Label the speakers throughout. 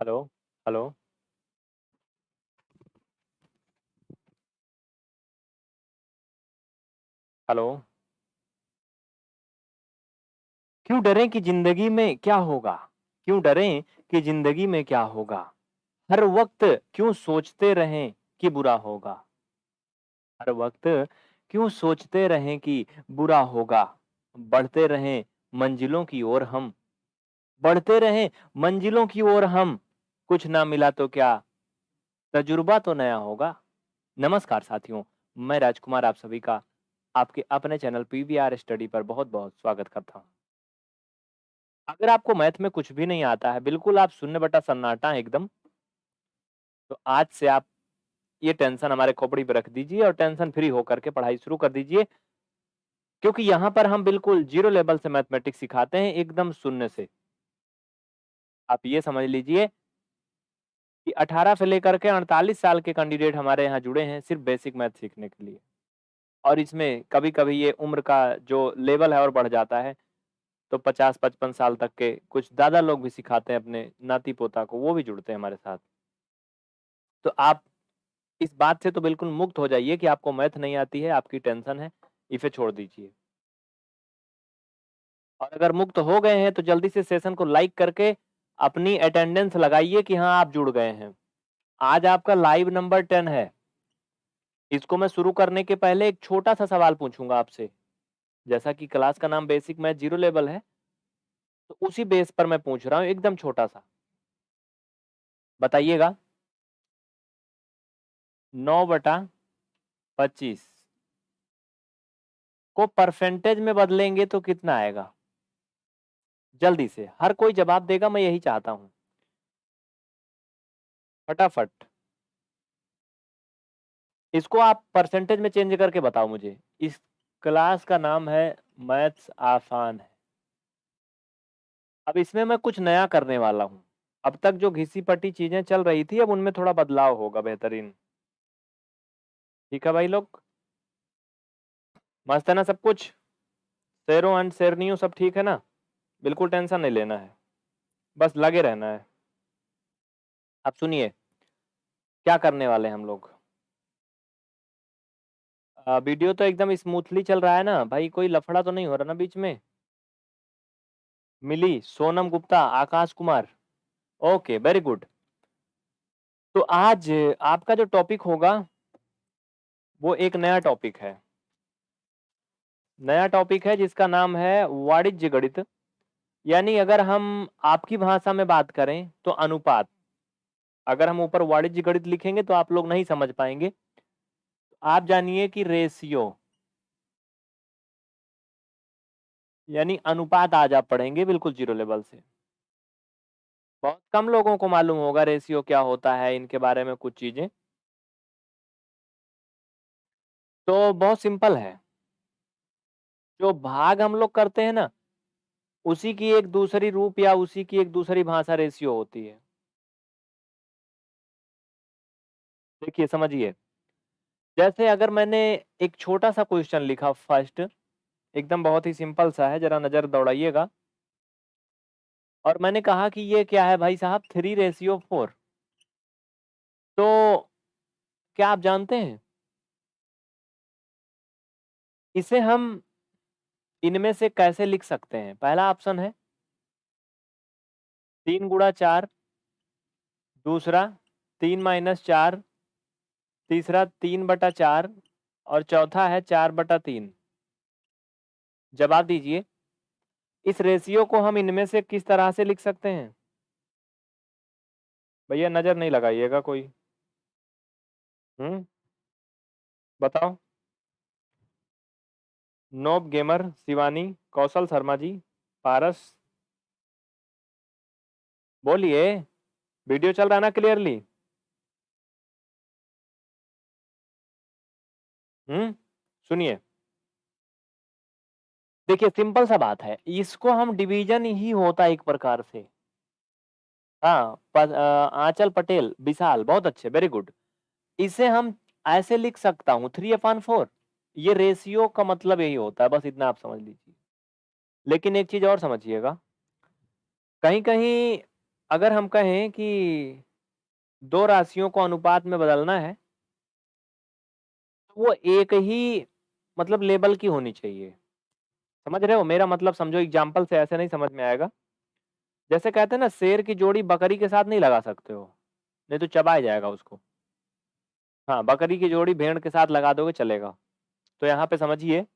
Speaker 1: Hello, hello. Hello. क्यों डरें कि ज़िंदगी में क्या होगा? क्यों डरें कि ज़िंदगी में क्या होगा? हर वक़्त क्यों सोचते रहें कि बुरा होगा? हर वक़्त क्यों सोचते रहें कि बुरा होगा? बढ़ते रहें मंजिलों की ओर हम, बढ़ते रहें मंजिलों की ओर हम, कुछ ना मिला तो क्या, तजुर्बा तो नया होगा। नमस्कार साथियों, मैं राजकुमार आप सभी का आपके अपने चैनल पीवीआर स्टडी पर बहुत-बहुत स्वागत करता हूँ। अगर आपको मैथ में कुछ भी नहीं आता है, बिल्कुल आप शून्य बटा सन्नाटा एकदम तो आज से आप ये टेंशन हमारे खोपड़ी पर रख दीजिए और टेंशन फ्री होकर के पढ़ाई शुरू कर दीजिए। क्योंकि यहाँ पर हम बिल्कुल ज़ीरो लेवल से मैथमेटिक्स सिखाते हैं, एकदम शून्य से। आप ये समझ लीजिए कि 18 से लेकर के 48 साल के कैंडिडेट हमारे यहाँ जुड़े हैं, सिर्फ़ बेसिक मैथ सीखने के लिए। और इसमें कभी-कभी ये उम्र का जो लेवल है और बढ़ जाता है, तो 50-55 साल तक के कुछ दादा लोग भी सिखाते हैं अपने नाती-पोता को, वो भी जुड़ते हैं हमारे साथ। तो आप इस बात से तो बिल्कुल मुक्त हो जाइए कि आपको मैथ नहीं आती है, आपकी टेंशन है, इसे छोड़ दीजिए। और अगर मुक्त हो गए हैं, तो जल्दी से सेशन को लाइक करके अपनी अटेंडेंस लगाइए कि हाँ, आप जुड़ गए हैं। आज आपका लाइव नंबर टेन है। इसको मैं शुरू करने के पहले एक छोटा-सा सवाल पूछूँगा आपसे। जैसा कि क्लास का नाम बेसिक मैथ ज़ीरो लेवल है तो उसी बेस पर मैं पूछ रहा हूँ एकदम छोटा-सा। बताइएगा। नौ बटा 25 को परसेंटेज में बदलेंगे तो कितना आएगा? जल्दी से, हर कोई जवाब देगा मैं यही चाहता हूँ फटाफट। इसको आप परसेंटेज में चेंज करके बताओ मुझे। इस क्लास का नाम है मैथ्स आसान है। अब इसमें मैं कुछ नया करने वाला हूँ। अब तक जो घिसी-पटी चीज़ें चल रही थी, अब उनमें थोड़ा बदलाव होगा बेहतरीन। ठीक है भाई लोग? मस्त है ना सब कुछ? शेरों एंड शेरनियों सब ठीक है ना? बिल्कुल टेंशन नहीं लेना है। बस लगे रहना है। अब सुनिए, क्या करने वाले हैं हम लोग? अ, वीडियो तो एकदम स्मूथली चल रहा है ना? भाई कोई लफड़ा तो नहीं हो रहा ना बीच में? Mili, Sonam Gupta, Akash Kumar. Okay, very good. तो आज आपका जो टॉपिक होगा वो एक नया टॉपिक है। नया टॉपिक है जिसका नाम है वाणिज्य गणित। यानी अगर हम आपकी भाषा में बात करें तो अनुपात। अगर हम ऊपर वाणिज्य गणित लिखेंगे तो आप लोग नहीं समझ पाएँगे आप जानिए कि रेशियो यानी अनुपात आज आप पढ़ेंगे बिल्कुल ज़ीरो लेवल से। बहुत कम लोगों को मालूम होगा रेशियो क्या होता है, इनके बारे में कुछ चीज़ें। तो बहुत सिंपल है। जो भाग हम लोग करते हैं ना, उसी की एक दूसरी रूप या उसी की एक दूसरी भाषा रेशियो होती है। देखिए समझिए। जैसे अगर मैंने एक छोटा-सा क्वेश्चन लिखा फ़र्स्ट एकदम बहुत ही सिंपल सा है, ज़रा नज़र दौड़ाइएगा। और मैंने कहा कि ये क्या है भाई साहब थ्री रेशियो फोर तो क्या आप जानते हैं? इसे हम इनमें से कैसे लिख सकते हैं? पहला ऑप्शन है तीन गुड़ा चार दूसरा तीन माइनस चार तीसरा तीन बटा चार और चौथा है चार बटा तीन जवाब दीजिए। इस रेशियो को हम इनमें से किस तरह से लिख सकते हैं? भैया नज़र नहीं लगाइएगा कोई। हम्म बताओ। Noob gamer, Shivani, Kaushal Sharma ji, Paras. बोलिए, वीडियो चल रहा ना क्लियरली? हुँ? सुनिए। देखिए सिंपल सा बात है, इसको हम डिवीज़न ही होता एक प्रकार से। हाँ, अ, पटेल, विशाल बहुत अच्छे, वेरी गुड। इसे हम ऐसे लिख सकता हूँ 3/4 ये रेशियो का मतलब यही होता है, बस इतना आप समझ लीजिए। लेकिन एक चीज़ और समझिएगा। कहीं-कहीं अगर हम कहें कि दो राशियों को अनुपात में बदलना है तो वो एक ही मतलब लेबल की होनी चाहिए। समझ रहे हो? मेरा मतलब समझो एग्ज़ाम्पल से ऐसे नहीं समझ में आएगा। जैसे कहते हैं ना शेर की जोड़ी बकरी के साथ नहीं लगा सकते हो नहीं तो चबाया जाएगा उसको। हाँ बकरी की जोड़ी भेड़ के साथ लगा दोगे चलेगा। तो यहाँ पे समझिए।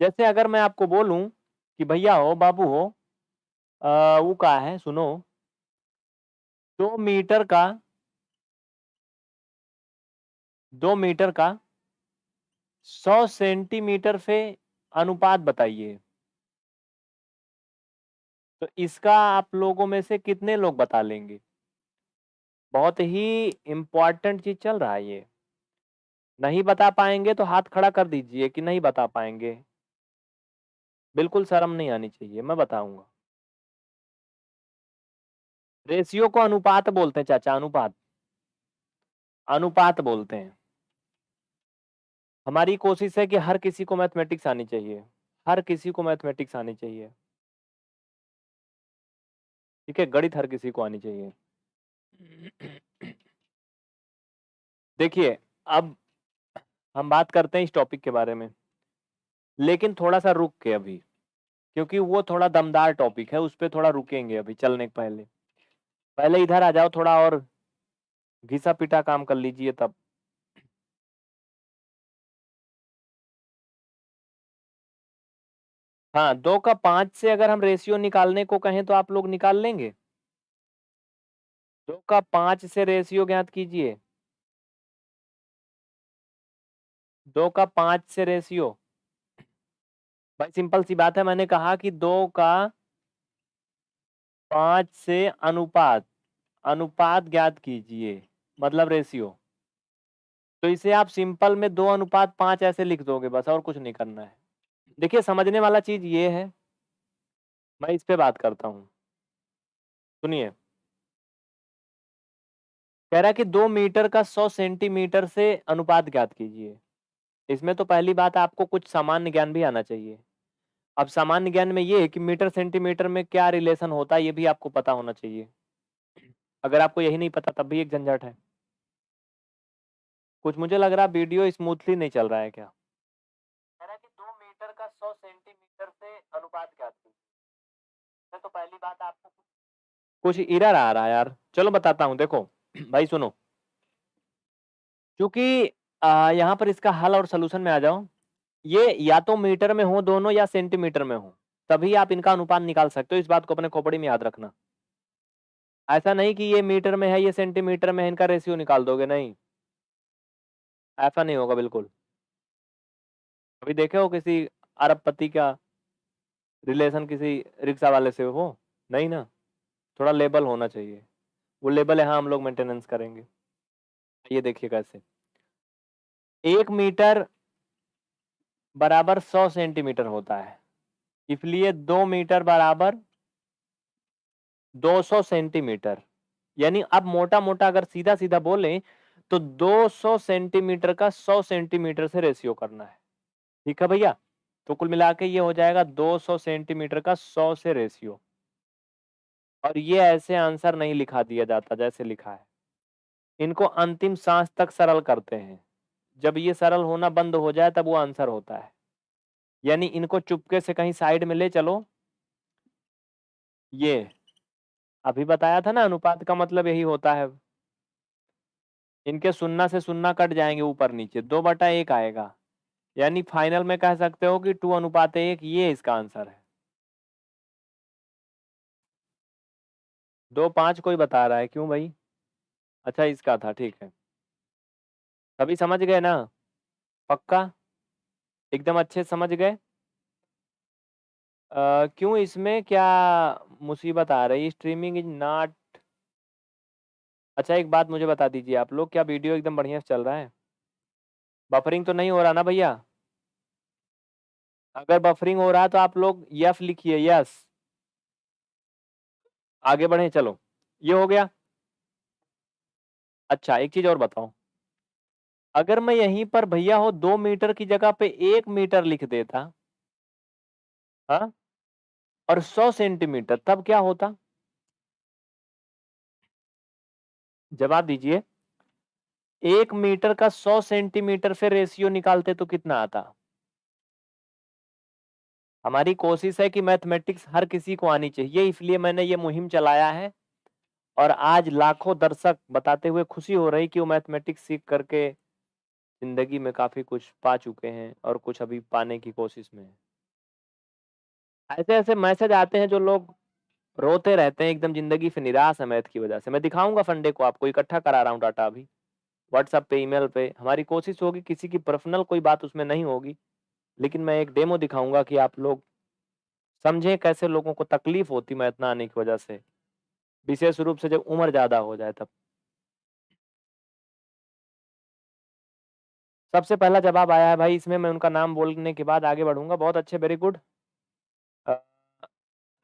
Speaker 1: जैसे अगर मैं आपको बोलूँ कि भैया हो बाबू हो आ, वो का है सुनो। दो मीटर का दो मीटर का सौ सेंटीमीटर से अनुपात बताइए। तो इसका आप लोगों में से कितने लोग बता लेंगे? बहुत ही इम्पोर्टेंट चीज़ चल रहा है ये। नहीं बता पाएँगे तो हाथ खड़ा कर दीजिए कि नहीं बता पाएँगे। बिल्कुल शर्म नहीं आनी चाहिए, मैं बताऊँगा। रेशियो को अनुपात बोलते हैं चाचा, अनुपात। अनुपात बोलते हैं। हमारी कोशिश है कि हर किसी को मैथमेटिक्स आनी चाहिए, हर किसी को मैथमेटिक्स आनी चाहिए। ठीक है, गणित हर किसी को आनी चाहिए। देखिए, अब हम बात करते हैं इस टॉपिक के बारे में। लेकिन थोड़ा सा रुक के अभी, क्योंकि वो थोड़ा दमदार टॉपिक है, उस पर थोड़ा रुकेंगे अभी, चलने के पहले। पहले इधर आ जाओ, थोड़ा और घिसा पिटा काम कर लीजिए तब। हाँ दो का पाँच से अगर हम रेशियो निकालने को कहें तो आप लोग निकाल लेंगे? दो का पाँच से रेशियो ज्ञात कीजिए। दो का पाँच से रेशियो। भाई, सिंपल सी बात है, मैंने कहा कि दो का पाँच से अनुपात अनुपात ज्ञात कीजिए मतलब रेशियो। तो इसे आप सिंपल में दो अनुपात पाँच ऐसे लिख दोगे, बस और कुछ नहीं करना है। देखिए, समझने वाला चीज़ ये है, मैं इस पे बात करता हूँ। सुनिए। कह रहा कि दो मीटर का सौ सेंटीमीटर से अनुपात ज्ञात कीजिए। इसमें तो पहली बात आपको कुछ सामान्य ज्ञान भी आना चाहिए। अब सामान्य ज्ञान में ये है कि मीटर सेंटीमीटर में क्या रिलेशन होता है ये भी आपको पता होना चाहिए। अगर आपको यही नहीं पता तब भी एक झंझट है। कुछ मुझे लग रहा है वीडियो स्मूथली नहीं चल रहा है क्या? कि दो मीटर का सौ सेंटीमीटर से अनुपात ज्ञात कीजिए तो पहली बात आपको कुछ इरर आ रहा है यार। चलो बताता हूँ देखो भाई सुनो। क्योंकि यहाँ पर इसका हल और सोल्यूशन में आ जाओ ये या तो मीटर में हो दोनों या सेंटीमीटर में हो। तभी आप इनका अनुपात निकाल सकते हो, इस बात को अपने खोपड़ी में याद रखना। ऐसा नहीं कि ये मीटर में है, ये सेंटीमीटर में है, इनका रेशियो निकाल दोगे, नहीं। ऐसा नहीं होगा, बिल्कुल। अभी देखे हो किसी अरबपति का रिलेशन किसी रिक्शा वाले से हो? नहीं ना? थोड़ा लेबल होना चाहिए। वो लेबल यहाँ हम लोग मेंटेनेंस करेंगे। ये देखिए कैसे। एक मीटर बराबर सौ सेंटीमीटर होता है। इसलिए दो मीटर बराबर 200 सेंटीमीटर। यानी अब मोटा मोटा अगर सीधा सीधा बोले तो 200 सेंटीमीटर का 100 सेंटीमीटर से रेशियो करना है। ठीक है भैया? तो कुल मिला के ये हो जाएगा 200 सेंटीमीटर का 100 से रेशियो। और ये ऐसे आंसर नहीं लिखा दिया जाता जैसे लिखा है। इनको अंतिम सांस तक सरल करते हैं। जब ये सरल होना बंद हो जाए, तब वो आंसर होता है। यानी इनको चुपके से कहीं साइड में ले चलो। ये, अभी बताया था ना अनुपात का मतलब यही होता है। इनके सुन्ना से सुन्ना कट जाएँगे ऊपर नीचे, दो बटा एक आएगा। यानी फाइनल में कह सकते हो कि टू अनुपात एक, ये इसका आंसर है। दो पाँच कोई बता रहा है, क्यों भाई? अच्छा इसका था, ठीक है। सभी समझ गए ना? पक्का? एकदम अच्छे समझ गए? क्यों इसमें क्या मुसीबत आ रही स्ट्रीमिंग इज़ नॉट अच्छा एक बात मुझे बता दीजिए आप लोग, क्या वीडियो एकदम बढ़िया से चल रहा है? बफरिंग तो नहीं हो रहा ना भैया? अगर बफरिंग हो रहा तो आप लोग यस लिखिए, यस। आगे बढ़े, चलो। ये हो गया। अच्छा एक चीज़ और बताओ अगर मैं यहीं पर भैया हो दो मीटर की जगह पे एक मीटर लिख देता हाँ और सौ सेंटीमीटर, तब क्या होता? जवाब दीजिए। एक मीटर का सौ सेंटीमीटर से रेशियो निकालते तो कितना आता? हमारी कोशिश है कि मैथमेटिक्स हर किसी को आनी चाहिए इसलिए मैंने ये मुहिम चलाया है, और आज लाखों दर्शक बताते हुए खुशी हो रही कि वो मैथमेटिक्स सीख करके ज़िंदगी में काफ़ी कुछ पा चुके हैं और कुछ अभी पाने की कोशिश में है। ऐसे ऐसे मैसेज आते हैं जो लोग रोते रहते हैं, एकदम ज़िंदगी से निराश है मैथ की वजह से। मैं दिखाऊँगा संडे को आपको, इकट्ठा करा रहा हूँ डाटा अभी। व्हाट्सएप पे, ईमेल पे। हमारी कोशिश होगी, किसी की पर्सनल कोई बात उसमें नहीं होगी, लेकिन मैं एक डेमो दिखाऊँगा कि आप लोग समझें कैसे लोगों को तकलीफ़ होती मैथ ना आने की वजह से। विशेष रूप से जब उम्र ज़्यादा हो जाए तब। सबसे पहला जवाब आया है भाई, इसमें मैं उनका नाम बोलने के बाद आगे बढ़ूँगा। बहुत अच्छे वेरी गुड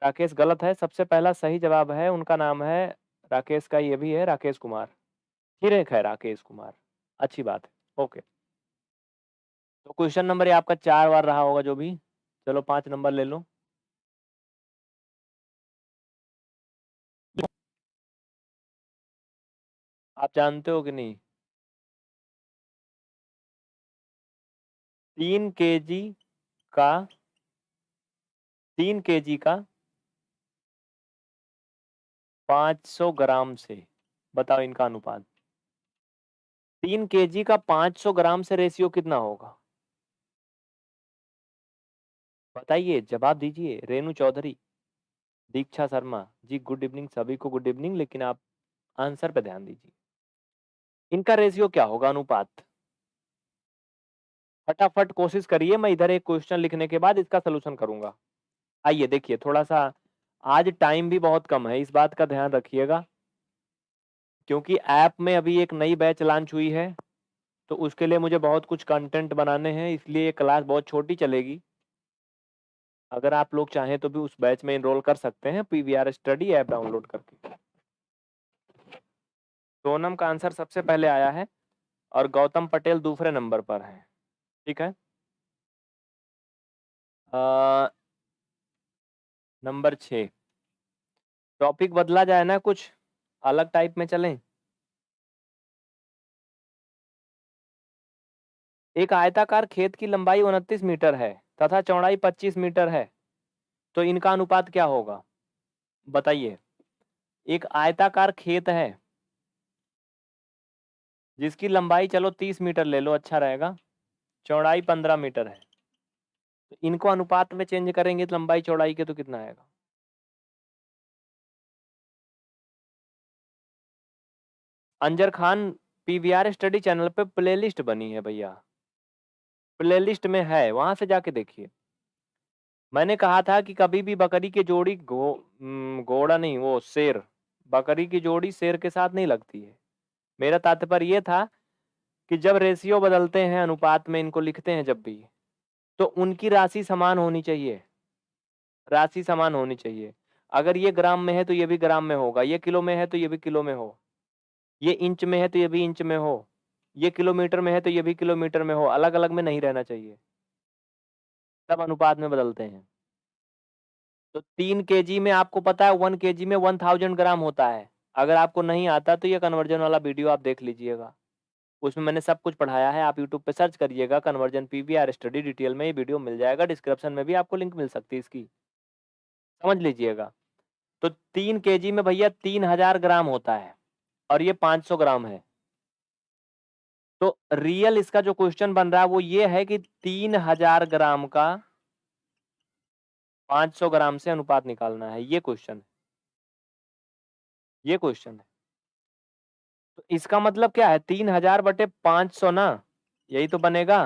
Speaker 1: राकेश गलत है। सबसे पहला सही जवाब है, उनका नाम है राकेश का, ये भी है, राकेश कुमार। एक है राकेश कुमार। अच्छी बात है। ओके। तो क्वेश्चन नंबर ये आपका चार बार रहा होगा जो भी। चलो पाँच नंबर ले लो। आप जानते हो कि नहीं? तीन के जी का, तीन के जी का पाँच सौ ग्राम से, बताओ इनका अनुपात। तीन के जी का पाँच सौ ग्राम से रेशियो कितना होगा? बताइए, जवाब दीजिए, रेणु चौधरी, दीक्षा शर्मा। जी गुड इवनिंग सभी को गुड इवनिंग लेकिन आप आंसर पर ध्यान दीजिए। इनका रेशियो क्या होगा अनुपात? फटाफट कोशिश करिए, मैं इधर एक क्वेश्चन लिखने के बाद इसका सोल्यूशन करूँगा। आइए देखिए थोड़ा सा आज टाइम भी बहुत कम है, इस बात का ध्यान रखिएगा। क्योंकि ऐप में अभी एक नई बैच लॉन्च हुई है तो उसके लिए मुझे बहुत कुछ कंटेंट बनाने हैं, इसलिए ये क्लास बहुत छोटी चलेगी। अगर आप लोग चाहें तो भी उस बैच में इनरोल कर सकते हैं, पीवीआर स्टडी ऐप डाउनलोड करके। सोनम का आंसर सबसे पहले आया है, और गौतम पटेल दूसरे नंबर पर है। ठीक है? नंबर छ टॉपिक बदला जाए ना कुछ, अलग टाइप में चलें। एक आयताकार खेत की लंबाई उनतीस मीटर है तथा चौड़ाई 25 मीटर है तो इनका अनुपात क्या होगा? बताइए। एक आयताकार खेत है, जिसकी लंबाई चलो 30 मीटर ले लो अच्छा रहेगा। चौड़ाई 15 मीटर है। तो इनको अनुपात में चेंज करेंगे तो लंबाई चौड़ाई के तो कितना आएगा? Anjar Khan PVR study channel पे प्लेलिस्ट बनी है भैया। प्लेलिस्ट में है, वहाँ से जाके देखिए। मैंने कहा था कि कभी भी बकरी की जोड़ी घो घोड़ा नहीं, वो शेर। बकरी की जोड़ी शेर के साथ नहीं लगती है। मेरा तात्पर्य यह था कि जब रेशियो बदलते हैं, अनुपात में इनको लिखते हैं जब भी तो उनकी राशि समान होनी चाहिए। राशि समान होनी चाहिए। अगर ये ग्राम में है तो ये भी ग्राम में होगा। ये किलो में है तो ये भी किलो में हो। ये इंच में है तो ये भी इंच में हो। ये किलोमीटर में है तो ये भी किलोमीटर में हो। अलग अलग में नहीं रहना चाहिए। सब अनुपात में बदलते हैं। तो तीन के में आपको पता है, वन के में वन थाउज़ेंड ग्राम होता है। अगर आपको नहीं आता तो ये कन्वर्जन वाला वीडियो आप देख लीजिएगा। उसमें मैंने सब कुछ पढ़ाया है, आप यूट्यूब पे सर्च करिएगा कन्वर्जन पीवीआर स्टडी डिटेल में ये वीडियो मिल जाएगा, डिस्क्रिप्शन में भी आपको लिंक मिल सकती है इसकी। समझ लीजिएगा। तो तीन के में भैया तीन हज़ार ग्राम होता है और ये पाँच सौ ग्राम है। तो रियल इसका जो क्वेश्चन बन रहा है वो ये है कि तीन हज़ार ग्राम का 500 ग्राम से अनुपात निकालना है, ये क्वेश्चन है। ये क्वेश्चन है। तो इसका मतलब क्या है? तीन हज़ार बटे पाँच सौ ना? यही तो बनेगा।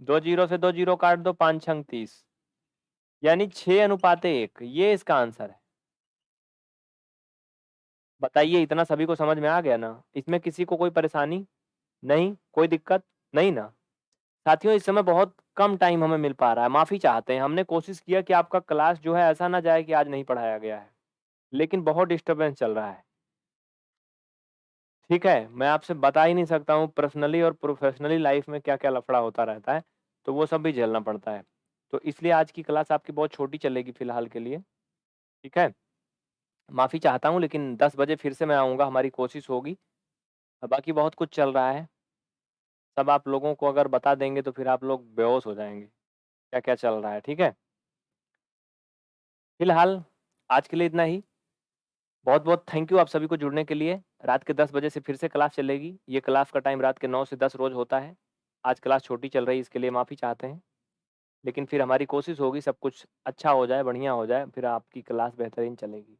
Speaker 1: दो ज़ीरो से दो ज़ीरो काट दो, पाँच छंग तीस। यानी छह अनुपात एक। ये इसका आंसर है। बताइए, इतना सभी को समझ में आ गया ना? इसमें किसी को कोई परेशानी? नहीं? कोई दिक्कत? नहीं ना? साथियों, इस समय बहुत कम टाइम हमें मिल पा रहा है। माफ़ी चाहते हैं। हमने कोशिश किया कि आपका क्लास जो है ऐसा ना जाए कि आज नहीं पढ़ाया गया है। लेकिन बहुत डिस्टर्बेंस चल रहा है। ठीक है मैं आपसे बता ही नहीं सकता हूँ पर्सनली और प्रोफेशनली लाइफ में क्या क्या लफड़ा होता रहता है तो वो सब भी झेलना पड़ता है तो इसलिए आज की क्लास आपकी बहुत छोटी चलेगी फ़िलहाल के लिए ठीक है माफ़ी चाहता हूँ लेकिन 10 बजे फिर से मैं आऊँगा, हमारी कोशिश होगी। बाकी बहुत कुछ चल रहा है। सब आप लोगों को अगर बता देंगे तो फिर आप लोग बेहोश हो जाएँगे, क्या-क्या चल रहा है, ठीक है? फ़िलहाल आज के लिए इतना ही। बहुत-बहुत थैंक यू आप सभी को जुड़ने के लिए। रात के 10 बजे से फिर से क्लास चलेगी। ये क्लास का टाइम रात के नौ से 10 रोज़ होता है। आज क्लास छोटी चल रही है इसके लिए माफ़ी चाहते हैं। लेकिन फिर हमारी कोशिश होगी सब कुछ अच्छा हो जाए, बढ़िया हो जाए, फिर आपकी क्लास बेहतरीन चलेगी।